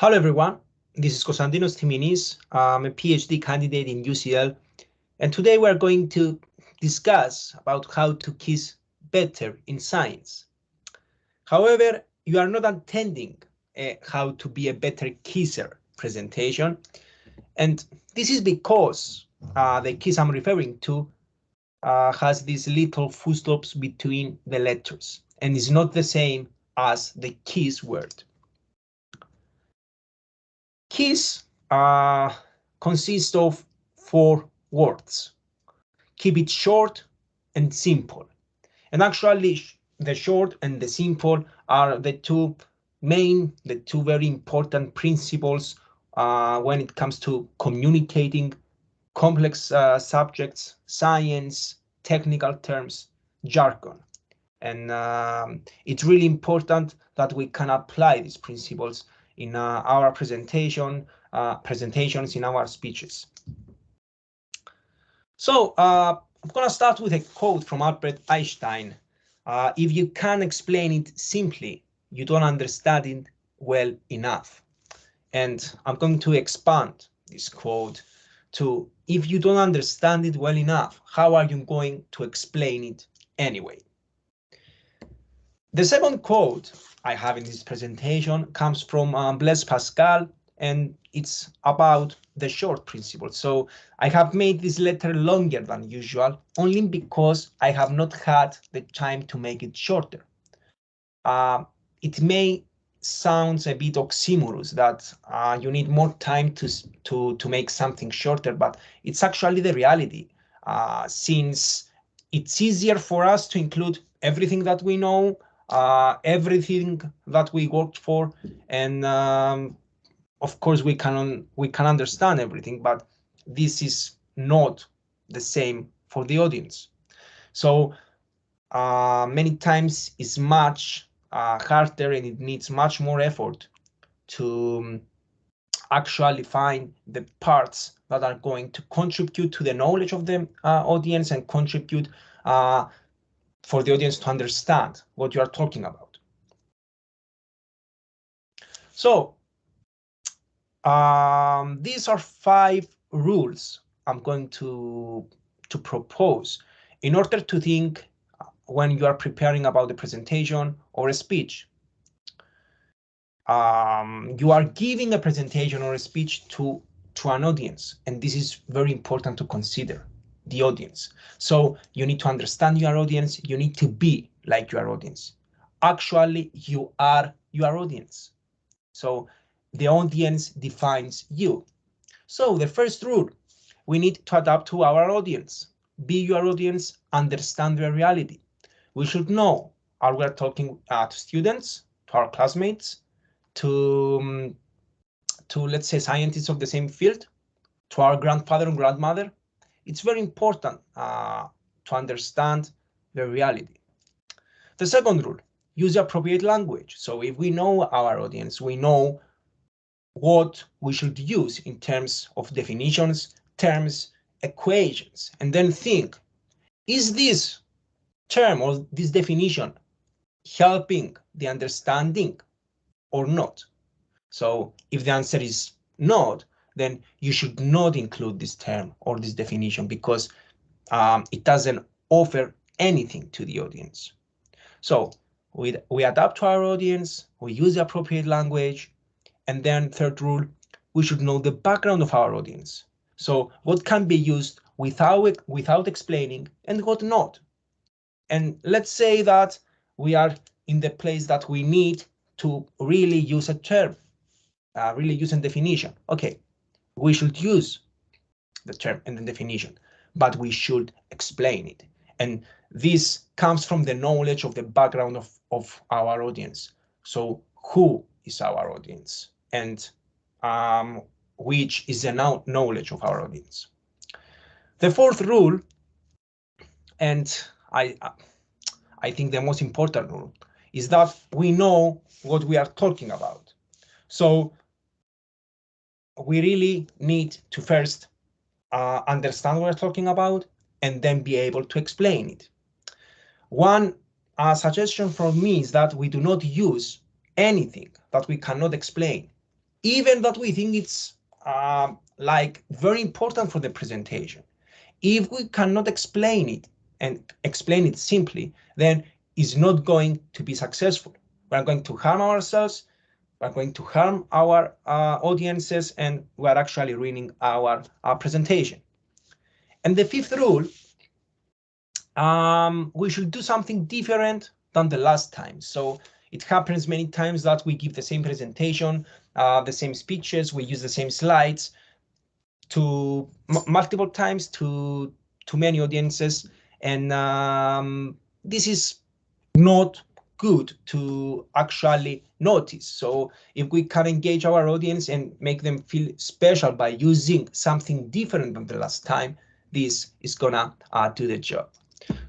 Hello, everyone. This is Konstantinos Timinis. I'm a PhD candidate in UCL, and today we're going to discuss about how to kiss better in science. However, you are not attending a how to be a better kisser presentation, and this is because uh, the kiss I'm referring to uh, has these little full stops between the letters and is not the same as the kiss word. Kiss uh, consists of four words. Keep it short and simple. And actually, the short and the simple are the two main, the two very important principles uh, when it comes to communicating complex uh, subjects, science, technical terms, jargon. And um, it's really important that we can apply these principles in uh, our presentation, uh, presentations in our speeches. So uh, I'm going to start with a quote from Albert Einstein. If you can't explain it simply, you don't understand it well enough. And I'm going to expand this quote to if you don't understand it well enough, how are you going to explain it anyway? The second quote I have in this presentation comes from um, Blaise Pascal, and it's about the short principle. So I have made this letter longer than usual, only because I have not had the time to make it shorter. Uh, it may sounds a bit oxymorous that uh, you need more time to, to, to make something shorter, but it's actually the reality uh, since it's easier for us to include everything that we know, uh, everything that we worked for, and um, of course we can we can understand everything, but this is not the same for the audience. So uh, many times it's much uh, harder and it needs much more effort to um, actually find the parts that are going to contribute to the knowledge of the uh, audience and contribute uh, for the audience to understand what you are talking about. So um, these are five rules I'm going to, to propose in order to think when you are preparing about the presentation or a speech. Um, you are giving a presentation or a speech to, to an audience, and this is very important to consider the audience. So you need to understand your audience. You need to be like your audience. Actually, you are your audience. So the audience defines you. So the first rule, we need to adapt to our audience. Be your audience, understand their reality we should know are we talking uh, to students, to our classmates, to, um, to let's say scientists of the same field, to our grandfather and grandmother. It's very important uh, to understand the reality. The second rule, use appropriate language. So if we know our audience, we know what we should use in terms of definitions, terms, equations, and then think, is this term or this definition helping the understanding or not? So if the answer is not, then you should not include this term or this definition because um, it doesn't offer anything to the audience. So we, we adapt to our audience, we use the appropriate language, and then third rule, we should know the background of our audience. So what can be used without, without explaining and what not. And let's say that we are in the place that we need to really use a term, uh, really use a definition. Okay, we should use the term and the definition, but we should explain it. And this comes from the knowledge of the background of, of our audience. So who is our audience and um, which is the knowledge of our audience. The fourth rule, and I, I think the most important rule is that we know what we are talking about. So we really need to first uh, understand what we're talking about and then be able to explain it. One uh, suggestion from me is that we do not use anything that we cannot explain. even that we think it's uh, like very important for the presentation. If we cannot explain it and explain it simply, then it's not going to be successful. We're going to harm ourselves, we're going to harm our uh, audiences, and we're actually ruining our, our presentation. And the fifth rule, um, we should do something different than the last time. So it happens many times that we give the same presentation, uh, the same speeches, we use the same slides to multiple times to to many audiences, and um, this is not good to actually notice. So if we can engage our audience and make them feel special by using something different than the last time, this is gonna do the job.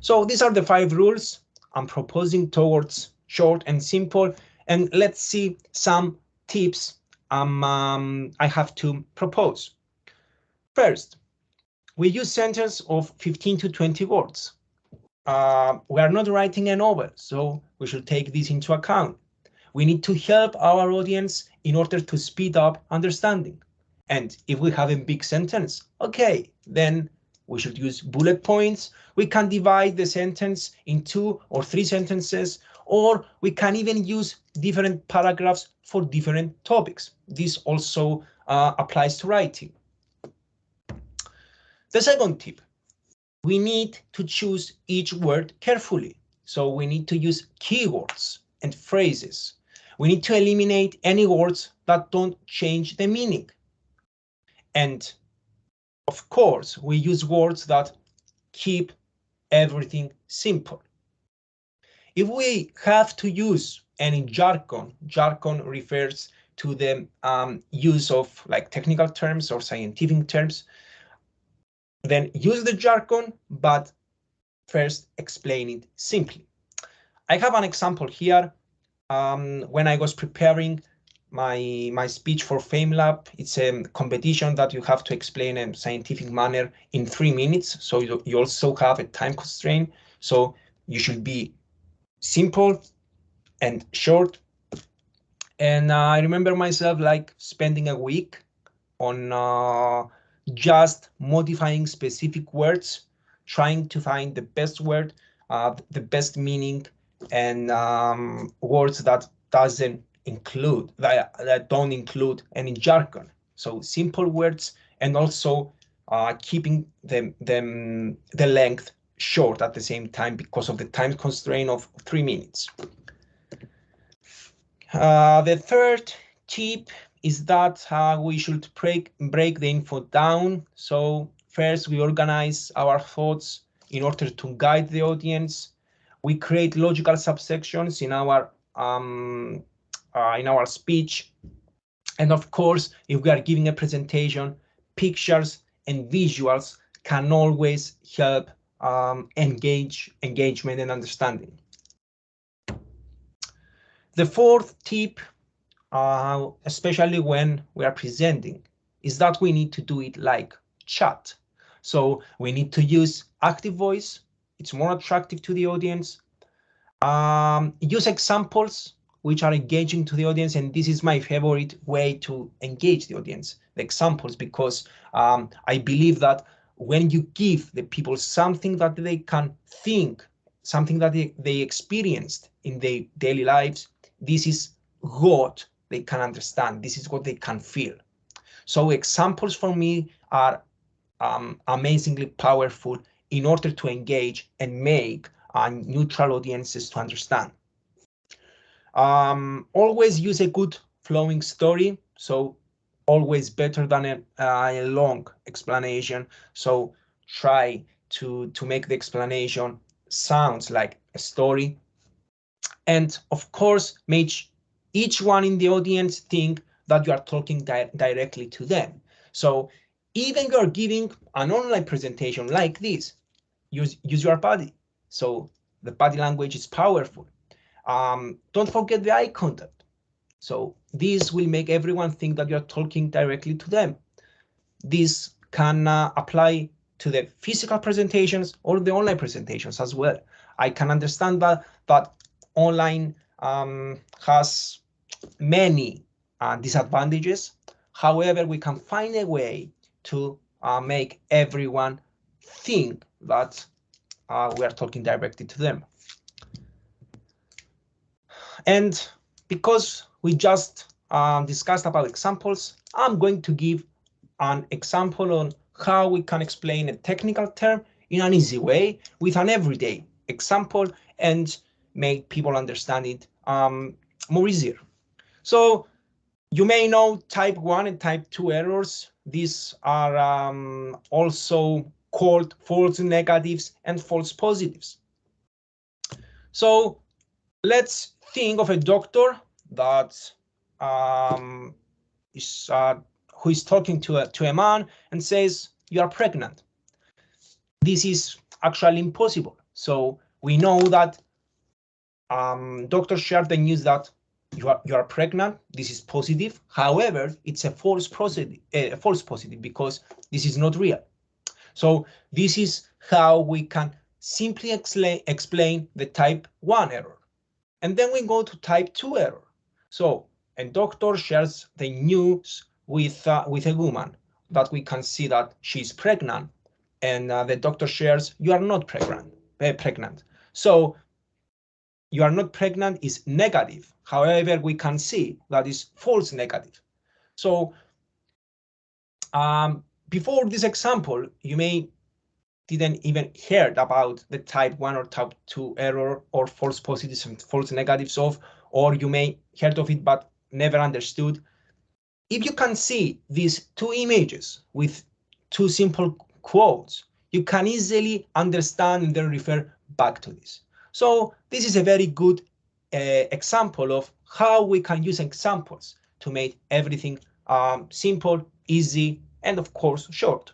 So these are the five rules I'm proposing towards short and simple. And let's see some tips um, um, I have to propose. First, we use sentences of 15 to 20 words. Uh, we are not writing a novel, so we should take this into account. We need to help our audience in order to speed up understanding. And if we have a big sentence, okay, then we should use bullet points. We can divide the sentence in two or three sentences or we can even use different paragraphs for different topics. This also uh, applies to writing. The second tip, we need to choose each word carefully. So we need to use keywords and phrases. We need to eliminate any words that don't change the meaning. And of course, we use words that keep everything simple. If we have to use any jargon, jargon refers to the um, use of like technical terms or scientific terms, then use the jargon, but first explain it simply. I have an example here. Um, when I was preparing my my speech for FameLab, it's a competition that you have to explain in a scientific manner in three minutes. So you, you also have a time constraint. So you should be simple and short. And uh, I remember myself like spending a week on uh, just modifying specific words, trying to find the best word, uh, the best meaning, and um, words that doesn't include that, that don't include any jargon. So simple words and also uh, keeping them them the length short at the same time because of the time constraint of three minutes. Uh, the third tip is that uh, we should break, break the info down. So first we organize our thoughts in order to guide the audience. We create logical subsections in our um, uh, in our speech. And of course, if we are giving a presentation, pictures and visuals can always help um, engage engagement and understanding. The fourth tip, uh, especially when we are presenting, is that we need to do it like chat. So we need to use active voice. It's more attractive to the audience. Um, use examples which are engaging to the audience. And this is my favorite way to engage the audience, the examples, because um, I believe that when you give the people something that they can think, something that they, they experienced in their daily lives, this is what they can understand. This is what they can feel. So examples for me are um, amazingly powerful in order to engage and make uh, neutral audiences to understand. Um, always use a good flowing story. So always better than a, a long explanation. So try to, to make the explanation sounds like a story. And of course, make each one in the audience think that you are talking di directly to them. So even you're giving an online presentation like this, use, use your body. So the body language is powerful. Um, don't forget the eye contact. So this will make everyone think that you're talking directly to them. This can uh, apply to the physical presentations or the online presentations as well. I can understand that that online um, has many uh, disadvantages. However, we can find a way to uh, make everyone think that uh, we are talking directly to them. And because we just um, discussed about examples, I'm going to give an example on how we can explain a technical term in an easy way with an everyday example and make people understand it um, more easier. So you may know type 1 and type 2 errors. These are um, also called false negatives and false positives. So let's think of a doctor that um, is uh, who is talking to a, to a man and says, you are pregnant. This is actually impossible. So we know that um, doctors share the news that you are you are pregnant. This is positive. However, it's a false positive, a false positive because this is not real. So this is how we can simply explain explain the type one error, and then we go to type two error. So a doctor shares the news with uh, with a woman that we can see that she's pregnant, and uh, the doctor shares you are not pregnant. Uh, pregnant. So you are not pregnant is negative. However, we can see that is false negative. So um, before this example, you may didn't even heard about the type 1 or type 2 error or false positives and false negatives of, or you may heard of it but never understood. If you can see these two images with two simple quotes, you can easily understand and then refer back to this. So this is a very good uh, example of how we can use examples to make everything um, simple, easy, and of course, short.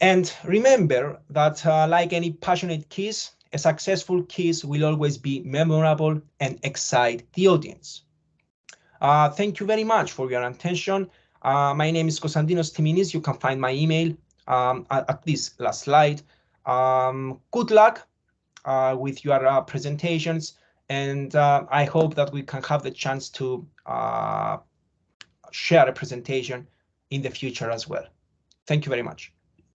And remember that uh, like any passionate kiss, a successful kiss will always be memorable and excite the audience. Uh, thank you very much for your attention. Uh, my name is Konstantinos Timinis. You can find my email um, at, at, this last slide. Um, good luck uh, with your uh, presentations, and uh, I hope that we can have the chance to uh, share a presentation in the future as well. Thank you very much.